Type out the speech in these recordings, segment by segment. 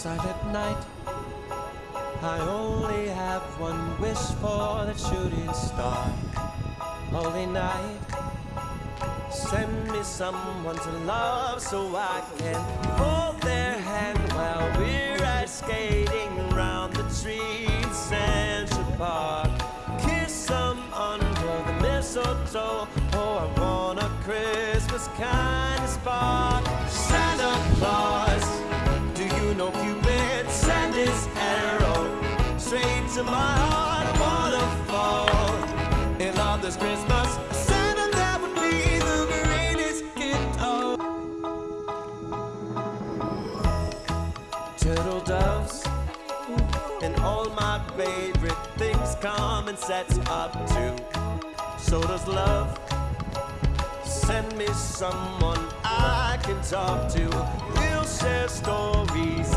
silent night. I only have one wish for that shooting star. Holy night, send me someone to love so I can hold their hand while we're ice skating around the trees in Central Park. Kiss them under the mistletoe. Oh, I want a Christmas kind of spark. To my heart? A waterfall in love this Christmas. Santa, that would be the greatest gift of turtle doves and all my favorite things come in sets up too. So does love. Send me someone I can talk to. We'll share stories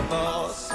gift of